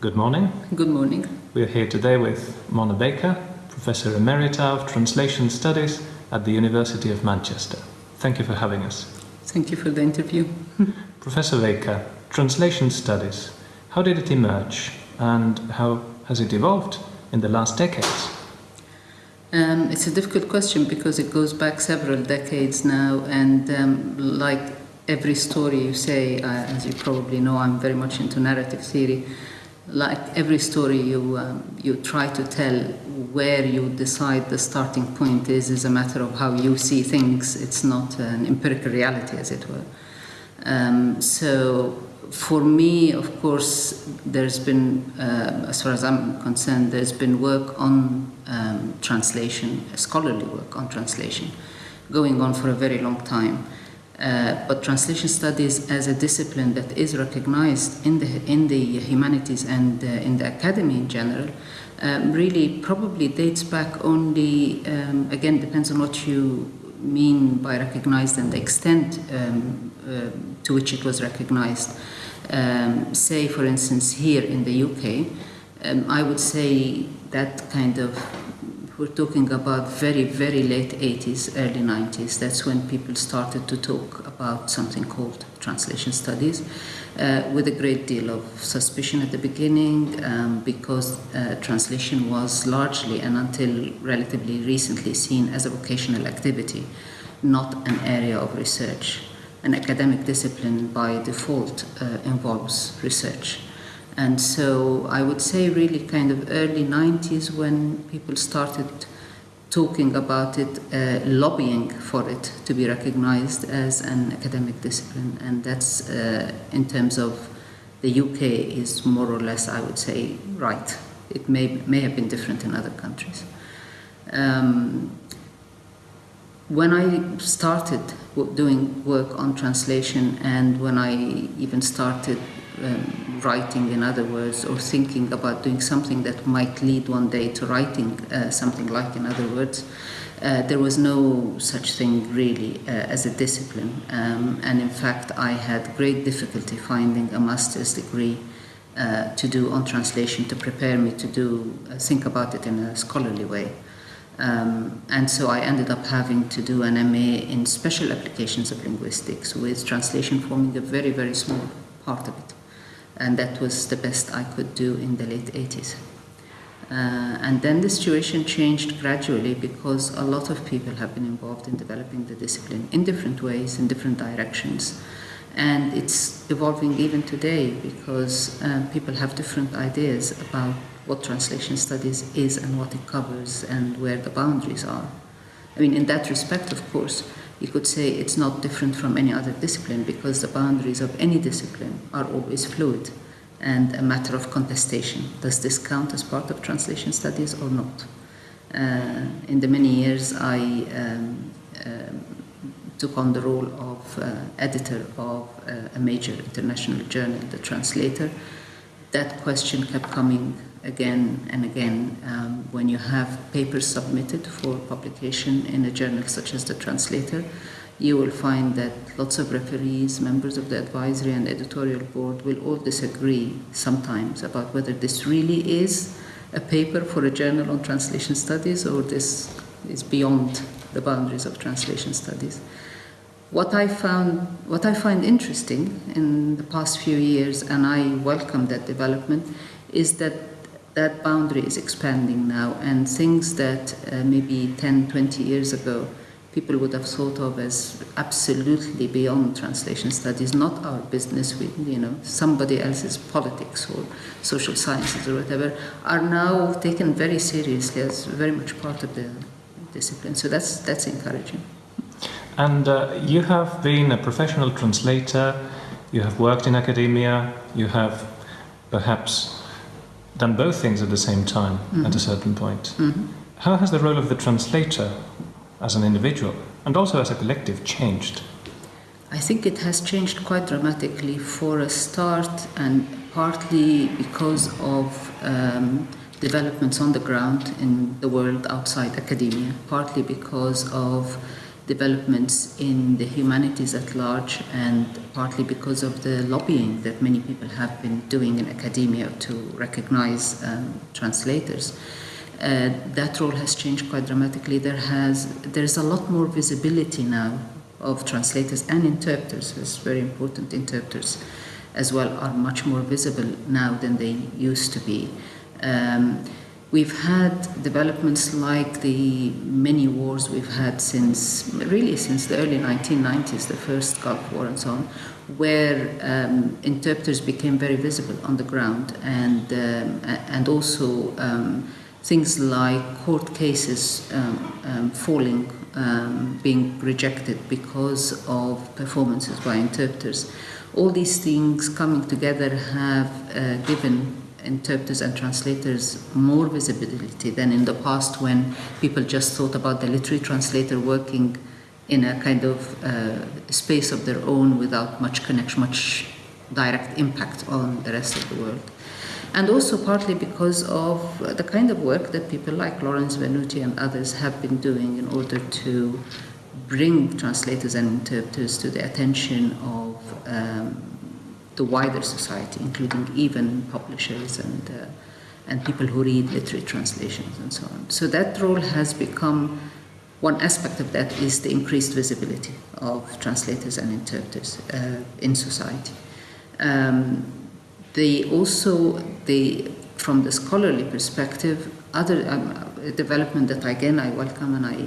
Good morning. Good morning. We are here today with Mona Baker, Professor Emerita of Translation Studies at the University of Manchester. Thank you for having us. Thank you for the interview. Professor Baker, Translation Studies, how did it emerge and how has it evolved in the last decades? Um, it's a difficult question because it goes back several decades now, and um, like every story you say, uh, as you probably know, I'm very much into narrative theory. Like every story you um, you try to tell, where you decide the starting point is is a matter of how you see things. It's not an empirical reality, as it were. Um, so for me, of course, there's been, uh, as far as I'm concerned, there's been work on um, translation, scholarly work on translation, going on for a very long time. Uh, but translation studies as a discipline that is recognized in the, in the humanities and uh, in the academy in general um, really probably dates back only, um, again, depends on what you mean by recognized and the extent um, uh, to which it was recognized. Um, say, for instance, here in the UK, um, I would say that kind of, we're talking about very, very late 80s, early 90s. That's when people started to talk about something called translation studies. Uh, with a great deal of suspicion at the beginning um, because uh, translation was largely and until relatively recently seen as a vocational activity, not an area of research. An academic discipline by default uh, involves research. And so I would say really kind of early 90s when people started talking about it, uh, lobbying for it to be recognized as an academic discipline. And that's, uh, in terms of the UK, is more or less, I would say, right. It may, may have been different in other countries. Um, when I started doing work on translation and when I even started um, writing, in other words, or thinking about doing something that might lead one day to writing uh, something like, in other words, uh, there was no such thing really uh, as a discipline. Um, and in fact, I had great difficulty finding a master's degree uh, to do on translation to prepare me to do uh, think about it in a scholarly way. Um, and so I ended up having to do an MA in special applications of linguistics with translation forming a very, very small part of it and that was the best I could do in the late 80s. Uh, and then the situation changed gradually because a lot of people have been involved in developing the discipline in different ways, in different directions. And it's evolving even today because uh, people have different ideas about what translation studies is and what it covers and where the boundaries are. I mean, in that respect, of course, you could say it's not different from any other discipline because the boundaries of any discipline are always fluid and a matter of contestation. Does this count as part of translation studies or not? Uh, in the many years I um, uh, took on the role of uh, editor of uh, a major international journal, The Translator, that question kept coming again and again um, when you have papers submitted for publication in a journal such as the Translator you will find that lots of referees, members of the advisory and editorial board will all disagree sometimes about whether this really is a paper for a journal on translation studies or this is beyond the boundaries of translation studies. What I found, what I find interesting in the past few years, and I welcome that development, is that that boundary is expanding now, and things that uh, maybe 10, 20 years ago people would have thought of as absolutely beyond translation studies, not our business with, you know, somebody else's politics or social sciences or whatever, are now taken very seriously as very much part of the discipline. So that's, that's encouraging. And uh, you have been a professional translator, you have worked in academia, you have perhaps done both things at the same time mm -hmm. at a certain point. Mm -hmm. How has the role of the translator as an individual and also as a collective changed? I think it has changed quite dramatically for a start and partly because of um, developments on the ground in the world outside academia, partly because of developments in the humanities at large and partly because of the lobbying that many people have been doing in academia to recognize um, translators. Uh, that role has changed quite dramatically. There has there is a lot more visibility now of translators and interpreters. It's very important. Interpreters, as well, are much more visible now than they used to be. Um, We've had developments like the many wars we've had since, really since the early 1990s, the first Gulf War and so on, where um, interpreters became very visible on the ground and, um, and also um, things like court cases um, um, falling, um, being rejected because of performances by interpreters. All these things coming together have uh, given interpreters and translators more visibility than in the past when people just thought about the literary translator working in a kind of uh, space of their own without much connection, much direct impact on the rest of the world. And also partly because of the kind of work that people like Lawrence Venuti and others have been doing in order to bring translators and interpreters to the attention of um, the wider society, including even publishers and, uh, and people who read literary translations and so on. So that role has become, one aspect of that is the increased visibility of translators and interpreters uh, in society. Um, they also, the, from the scholarly perspective, other um, development that again I welcome and I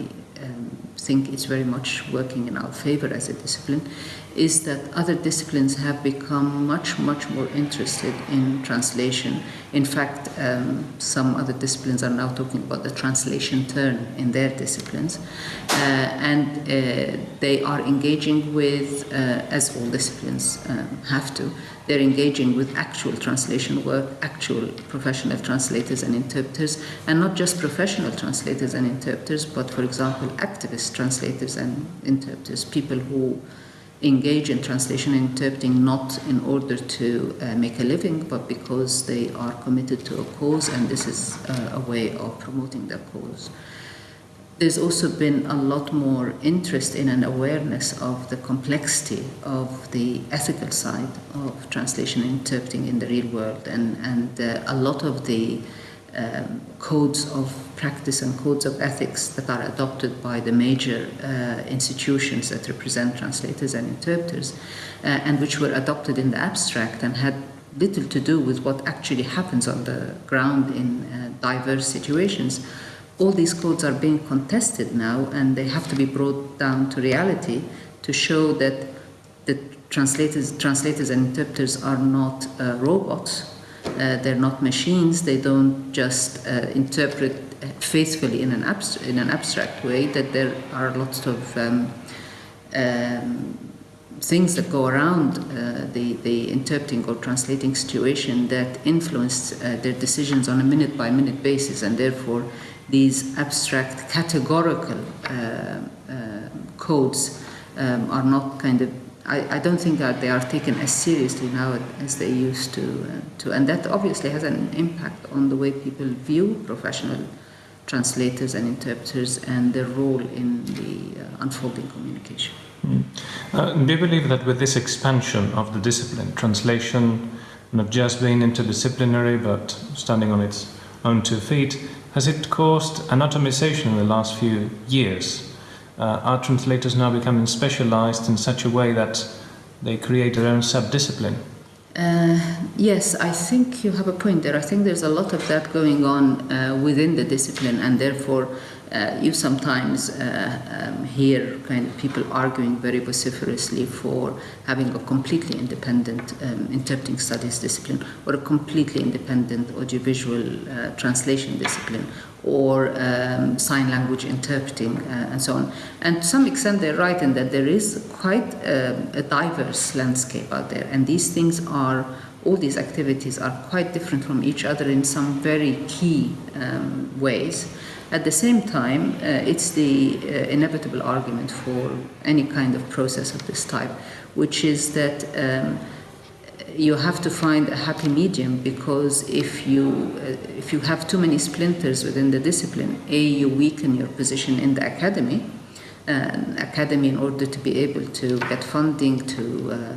um, think is very much working in our favor as a discipline is that other disciplines have become much, much more interested in translation. In fact, um, some other disciplines are now talking about the translation turn in their disciplines. Uh, and uh, they are engaging with, uh, as all disciplines um, have to, they're engaging with actual translation work, actual professional translators and interpreters, and not just professional translators and interpreters, but for example, activist translators and interpreters, people who engage in translation and interpreting not in order to uh, make a living, but because they are committed to a cause, and this is uh, a way of promoting that cause. There's also been a lot more interest in an awareness of the complexity of the ethical side of translation and interpreting in the real world, and, and uh, a lot of the um, codes of practice and codes of ethics that are adopted by the major uh, institutions that represent translators and interpreters, uh, and which were adopted in the abstract and had little to do with what actually happens on the ground in uh, diverse situations. All these codes are being contested now, and they have to be brought down to reality to show that the translators, translators and interpreters are not uh, robots uh, they're not machines. They don't just uh, interpret faithfully in an, in an abstract way. That there are lots of um, um, things that go around uh, the, the interpreting or translating situation that influence uh, their decisions on a minute by minute basis, and therefore these abstract categorical uh, uh, codes um, are not kind of I, I, don't think that they are taken as seriously now as they used to, uh, to. And that obviously has an impact on the way people view professional translators and interpreters and their role in the uh, unfolding communication. Mm. Uh, do you believe that with this expansion of the discipline, translation not just being interdisciplinary but standing on its own two feet, has it caused an atomization in the last few years? Uh, are translators now becoming specialized in such a way that they create their own sub-discipline? Uh, yes, I think you have a point there. I think there's a lot of that going on uh, within the discipline, and therefore uh, you sometimes uh, um, hear kind of people arguing very vociferously for having a completely independent um, interpreting studies discipline or a completely independent audiovisual uh, translation discipline or um, sign language interpreting uh, and so on. And to some extent they're right in that there is quite a, um, a diverse landscape out there and these things are all these activities are quite different from each other in some very key um, ways. At the same time, uh, it's the uh, inevitable argument for any kind of process of this type, which is that um, you have to find a happy medium because if you uh, if you have too many splinters within the discipline, a you weaken your position in the academy, uh, academy in order to be able to get funding to uh,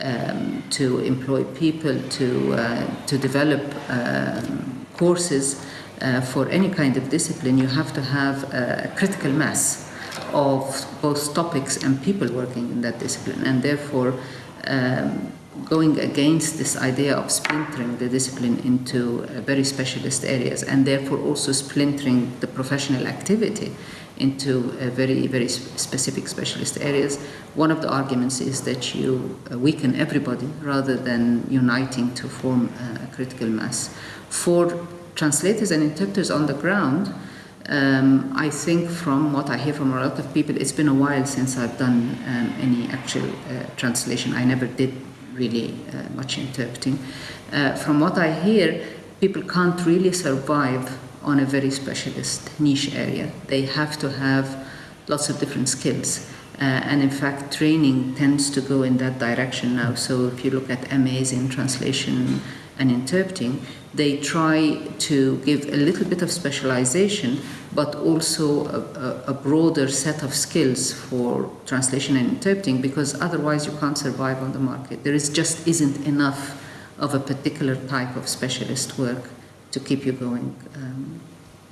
um, to employ people to uh, to develop um, courses uh, for any kind of discipline you have to have a critical mass of both topics and people working in that discipline and therefore um, going against this idea of splintering the discipline into uh, very specialist areas and therefore also splintering the professional activity into uh, very, very specific specialist areas. One of the arguments is that you uh, weaken everybody rather than uniting to form a critical mass. For translators and interpreters on the ground, um, I think from what I hear from a lot of people, it's been a while since I've done um, any actual uh, translation. I never did really uh, much interpreting. Uh, from what I hear, people can't really survive on a very specialist niche area. They have to have lots of different skills. Uh, and in fact, training tends to go in that direction now. So if you look at MAs in translation and interpreting, they try to give a little bit of specialization, but also a, a, broader set of skills for translation and interpreting, because otherwise you can't survive on the market. There is just isn't enough of a particular type of specialist work to keep you going um,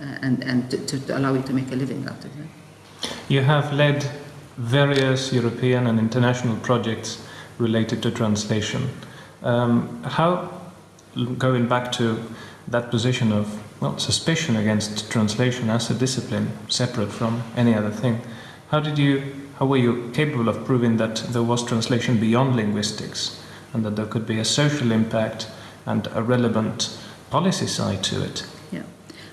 and, and to, to, allow you to make a living out of it. You have led various European and international projects related to translation. Um, how going back to that position of well, suspicion against translation as a discipline, separate from any other thing, how did you, how were you capable of proving that there was translation beyond linguistics, and that there could be a social impact and a relevant policy side to it? Yeah,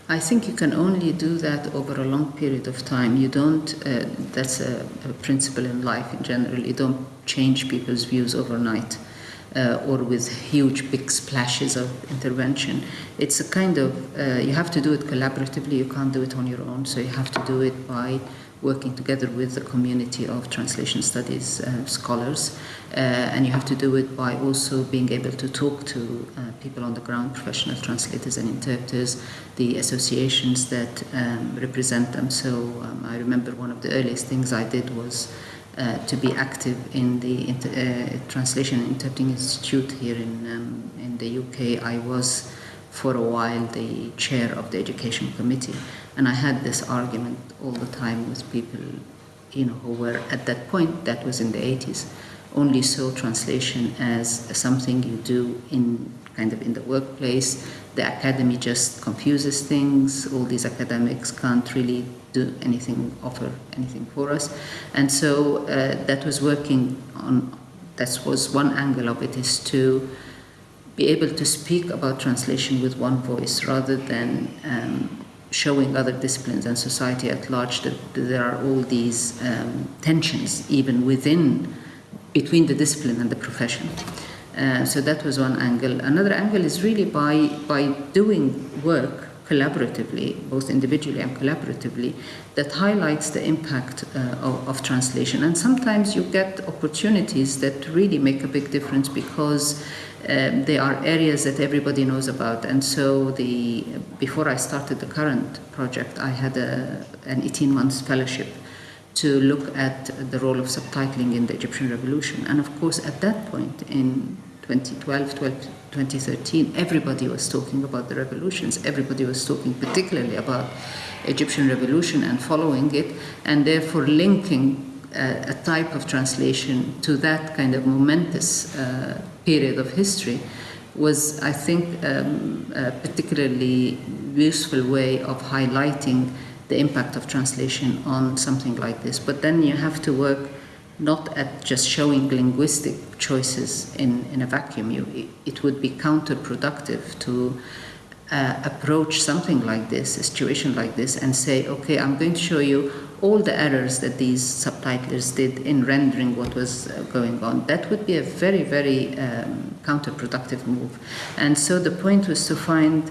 I think you can only do that over a long period of time. You don't. Uh, that's a, a principle in life in general. You don't change people's views overnight uh, or with huge big splashes of intervention. It's a kind of, uh, you have to do it collaboratively, you can't do it on your own, so you have to do it by working together with the community of translation studies uh, scholars, uh, and you have to do it by also being able to talk to uh, people on the ground, professional translators and interpreters, the associations that um, represent them. So um, I remember one of the earliest things I did was uh, to be active in the inter, uh, Translation and Interpreting Institute here in, um, in the UK. I was for a while the chair of the education committee and I had this argument all the time with people you know who were at that point that was in the 80s only saw translation as something you do in kind of in the workplace the academy just confuses things all these academics can't really do anything, offer anything for us. And so uh, that was working on, that was one angle of it, is to be able to speak about translation with one voice rather than um, showing other disciplines and society at large that there are all these um, tensions even within, between the discipline and the profession. Uh, so that was one angle. Another angle is really by, by doing work collaboratively, both individually and collaboratively, that highlights the impact uh, of, of, translation. And sometimes you get opportunities that really make a big difference because um, they are areas that everybody knows about. And so, the before I started the current project, I had a, an 18 months fellowship to look at the role of subtitling in the Egyptian Revolution. And of course, at that point in 2012, 12, 2013, everybody was talking about the revolutions. Everybody was talking particularly about Egyptian revolution and following it, and therefore linking uh, a type of translation to that kind of momentous uh, period of history was, I think, um, a particularly useful way of highlighting the impact of translation on something like this. But then you have to work not at just showing linguistic choices in, in a vacuum. You, it would be counterproductive to uh, approach something like this, a situation like this, and say, okay, I'm going to show you all the errors that these subtitlers did in rendering what was uh, going on. That would be a very, very um, counterproductive move. And so the point was to find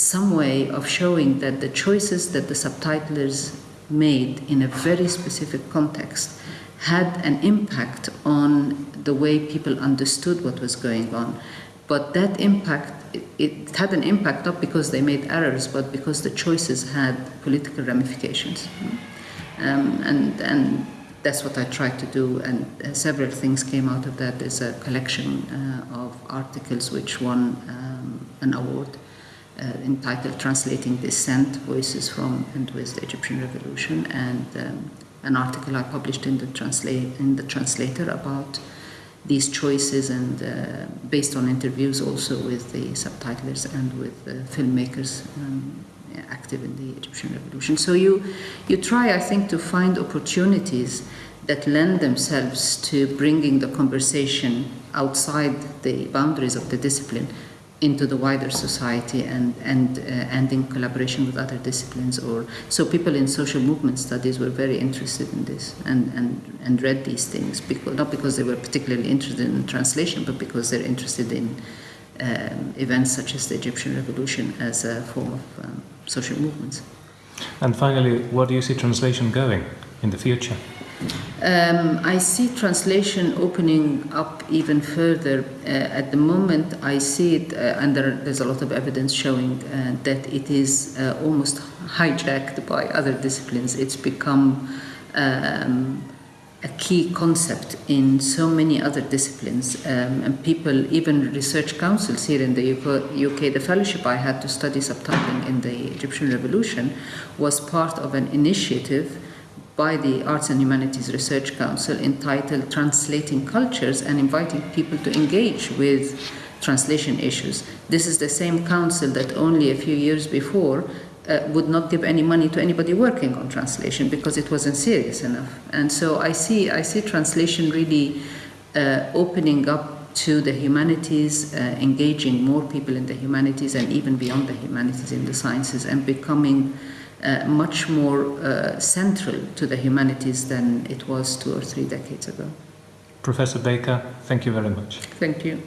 some way of showing that the choices that the subtitlers made in a very specific context had an impact on the way people understood what was going on. But that impact, it, it, had an impact not because they made errors, but because the choices had political ramifications. Um, and, and that's what I tried to do, and uh, several things came out of that. There's a collection uh, of articles which won um, an award entitled Translating Dissent Voices from and with the Egyptian Revolution, and um, an article I published in the, translate, in the translator about these choices and uh, based on interviews also with the subtitlers and with the filmmakers um, active in the Egyptian revolution. So you, you try, I think, to find opportunities that lend themselves to bringing the conversation outside the boundaries of the discipline into the wider society and, and, uh, and in collaboration with other disciplines. Or So people in social movement studies were very interested in this and, and, and read these things, because, not because they were particularly interested in translation, but because they're interested in um, events such as the Egyptian Revolution as a form of um, social movements. And finally, where do you see translation going in the future? Um, I see translation opening up even further. Uh, at the moment, I see it, uh, and there, there's a lot of evidence showing uh, that it is uh, almost hijacked by other disciplines. It's become um, a key concept in so many other disciplines. Um, and people, even research councils here in the UK, the fellowship I had to study subtitling in the Egyptian Revolution was part of an initiative by the Arts and Humanities Research Council entitled Translating Cultures and inviting people to engage with translation issues. This is the same council that only a few years before uh, would not give any money to anybody working on translation because it wasn't serious enough. And so I see, I see translation really uh, opening up to the humanities, uh, engaging more people in the humanities and even beyond the humanities in the sciences, and becoming uh, much more uh, central to the humanities than it was two or three decades ago. Professor Baker, thank you very much. Thank you.